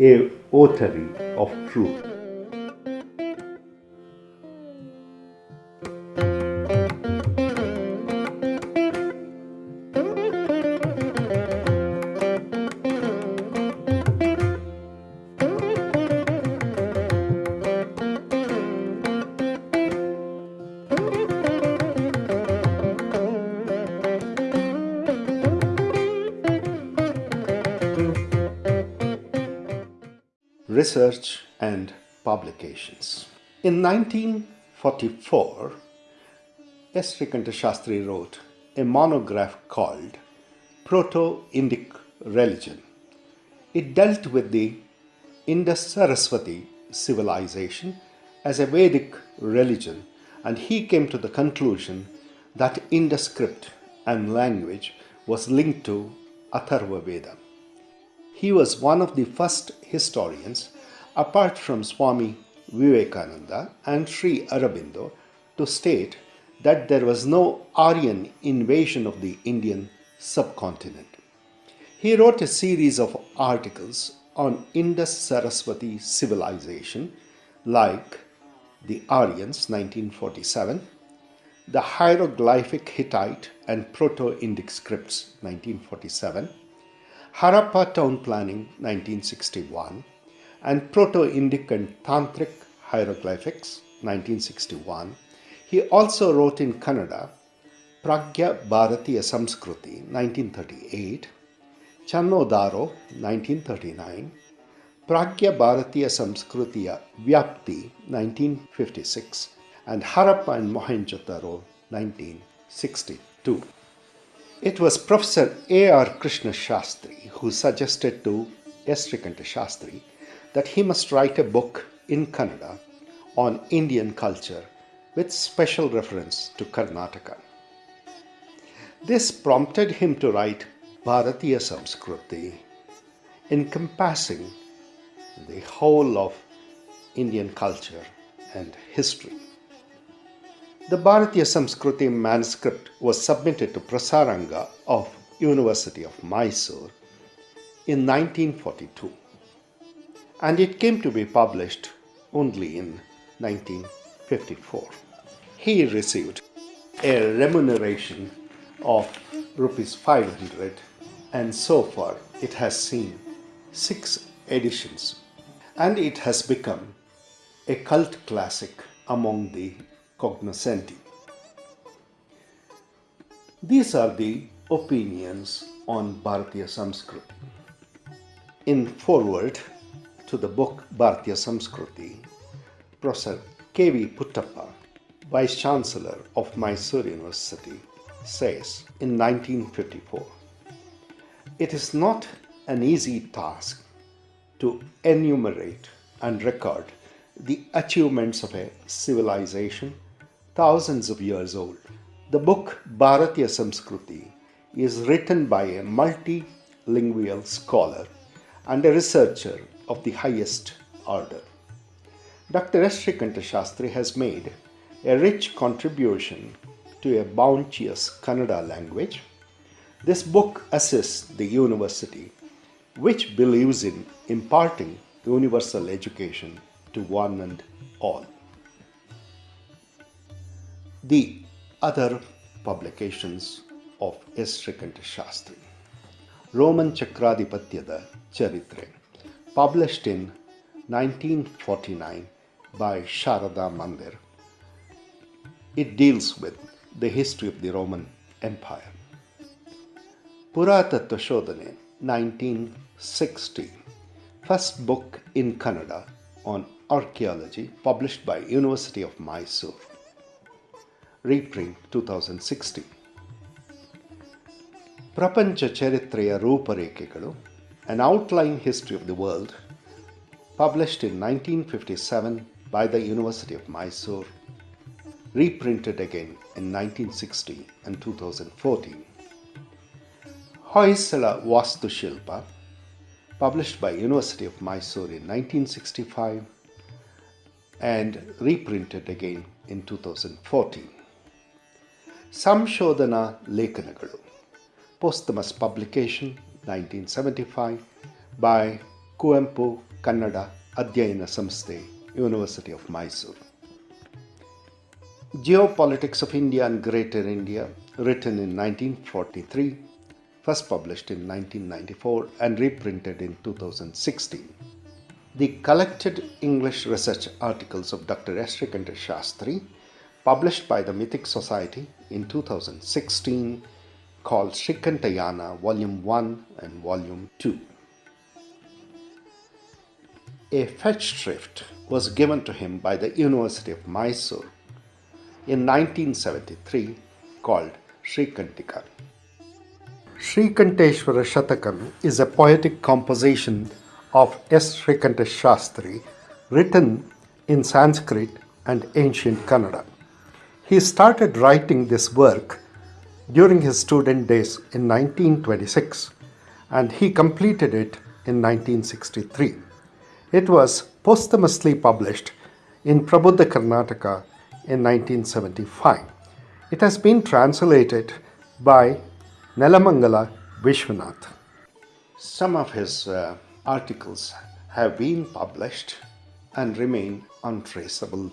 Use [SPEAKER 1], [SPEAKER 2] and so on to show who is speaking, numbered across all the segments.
[SPEAKER 1] a authority of truth. Research and Publications In 1944, S. Srikanta Shastri wrote a monograph called Proto-Indic Religion. It dealt with the Indus Saraswati civilization as a Vedic religion and he came to the conclusion that Indus script and language was linked to Atharva Veda. He was one of the first historians, apart from Swami Vivekananda and Sri Aurobindo, to state that there was no Aryan invasion of the Indian subcontinent. He wrote a series of articles on Indus Saraswati civilization like the Aryans 1947, the hieroglyphic Hittite and Proto-Indic scripts 1947, Harappa Town Planning 1961 and Proto-Indic and Tantric Hieroglyphics 1961. He also wrote in Kannada Pragya Bharatiya Samskruti 1938, Channodaro 1939, Pragya Bharatiya Samskrutiya Vyapti 1956 and Harappa and Mohenjo-daro 1962. It was Professor A.R. Krishna Shastri who suggested to S. Srikanta Shastri that he must write a book in Kannada on Indian culture with special reference to Karnataka. This prompted him to write Bharatiya Samskruti, encompassing the whole of Indian culture and history. The Bharatiya Samskruti manuscript was submitted to Prasaranga of University of Mysore in 1942 and it came to be published only in 1954. He received a remuneration of rupees 500 and so far it has seen six editions and it has become a cult classic among the cognoscenti. These are the opinions on Bharatiya Samskruti. In foreword to the book Bharatiya Samskruti, Professor K.V. Puttappa, Vice Chancellor of Mysore University, says in 1954, It is not an easy task to enumerate and record the achievements of a civilization thousands of years old. The book Bharatiya Samskruti is written by a multilingual scholar and a researcher of the highest order. Dr. S. Srikanta Shastri has made a rich contribution to a bounteous Kannada language. This book assists the university, which believes in imparting universal education to one and all. The other publications of. Srikanta Shastri. Roman Chakradhipatyada Charitre, published in 1949 by Sharada Mandir. It deals with the history of the Roman Empire. Puratattva Shodhane, 1960, first book in Kannada on archaeology published by University of Mysore reprint 2016 ಪ್ರಪಂಚ ಚರಿತ್ರೆಯ ರೂಪರೇಖೆಗಳು An Outline History of the World published in 1957 by the University of Mysore reprinted again in 1960 and 2014 Hoysala Vastu Shilpa published by University of Mysore in 1965 and reprinted again in 2014 ಸಂಶೋಧನಾ ಲೇಖನಗಳು posthumous publication 1975 by Kuempu Kannada Adhyayana Samsthe, University of Mysore. Geopolitics of India and Greater India, written in 1943, first published in 1994 and reprinted in 2016. The collected English research articles of Dr. S. Shrikanta Shastri, published by the Mythic Society in 2016, called Shrikantayana Volume 1 and Volume 2. A Festschrift was given to him by the University of Mysore in 1973 called Srikantika. Srikanteshwara Shatakam is a poetic composition of S. Shrikanta Shastri written in Sanskrit and ancient Kannada. He started writing this work during his student days in 1926 and he completed it in 1963. It was posthumously published in Prabuddha Karnataka in 1975. It has been translated by Nelamangala Vishwanath. Some of his uh, articles have been published and remain untraceable.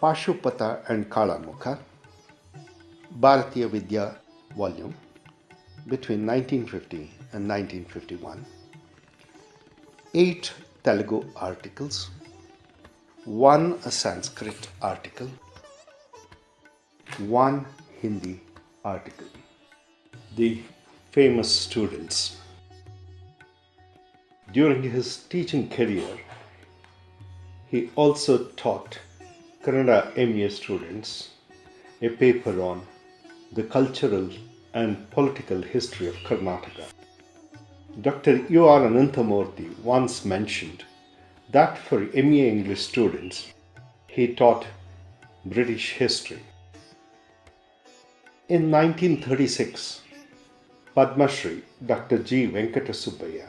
[SPEAKER 1] Pashupata and Kalamukha, Bharatiya Vidya volume between 1950 and 1951. Eight Telugu articles, one Sanskrit article, one Hindi article. The famous students. During his teaching career, he also taught Kannada MA students a paper on the cultural and political history of Karnataka. Dr. U.R. Ananthamurthy once mentioned that for MA English students, he taught British history. In 1936, Padma Shri Dr. G. Venkatasubbaya,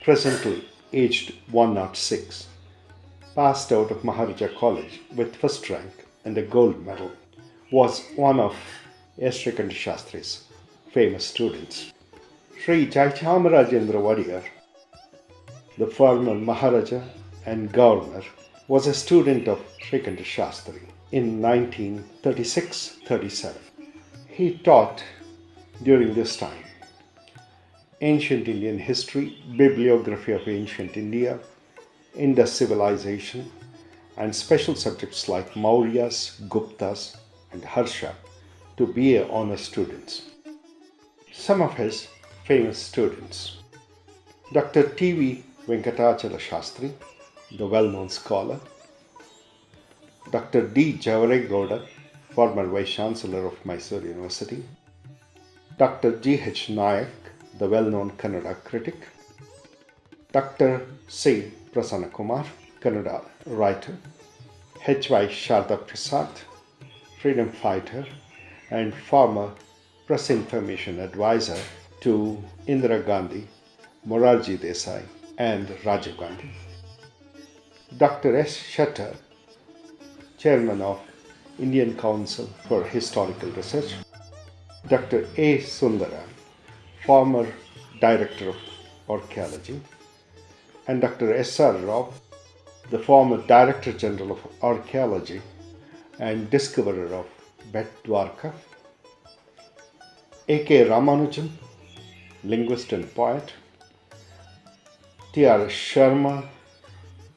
[SPEAKER 1] presently aged 106, passed out of Maharaja College with first rank and a gold medal, was one of S. Shrikanta Shastri's famous students. Sri Jayachamarajendra Wadiyar, the former Maharaja and Governor, was a student of Shrikanta Shastri in 1936-37. He taught during this time ancient Indian history, bibliography of ancient India, Indus civilization, and special subjects like Mauryas, Guptas, and Harsha to BA honor students. Some of his famous students Dr. T.V. Venkatachala Shastri, the well known scholar, Dr. D. Javaregowda, former Vice Chancellor of Mysore University, Dr. G. H. Nayak, the well known Kannada critic, Dr. C. Prasanna Kumar, Kannada writer, H. Y. Sharda Prasad, freedom fighter, and former press information advisor to Indira Gandhi, Morarji Desai, and Rajiv Gandhi. Dr. S. Shettar, chairman of Indian Council for Historical Research, Dr. A. Sundara, former director of archaeology, and Dr. S. R. Rao, the former director general of archaeology and discoverer of Bet Dwarka, A.K. Ramanujan, linguist and poet, T.R. Sharma,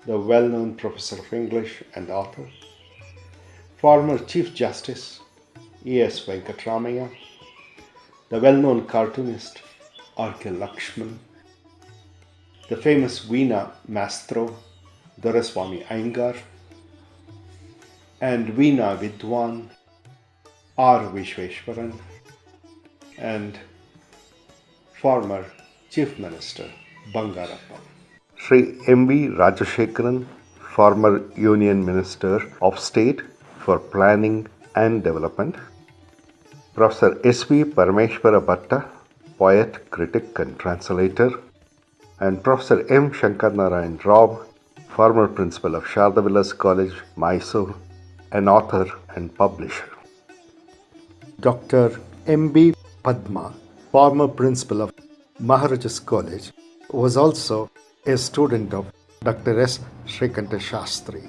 [SPEAKER 1] the well known professor of English and author, former Chief Justice E.S. Venkatramaya, the well known cartoonist R.K. Laxman, the famous Veena Mastro, Doraswamy Iyengar, and Veena Vidwan R. Vishweshwaran, and former Chief Minister Bangarappa. Sri M.V. Rajashekaran, former Union Minister of State for Planning and Development. Professor S.V. Parameshwara Bhatta, poet, critic, and translator. And Professor M. Shankar Narayan Rao, former principal of Sharda College, Mysore, an author and publisher. Dr. M.B. Padma, former principal of Maharajas College, was also
[SPEAKER 2] a student of Dr. S. Srikanta Shastri.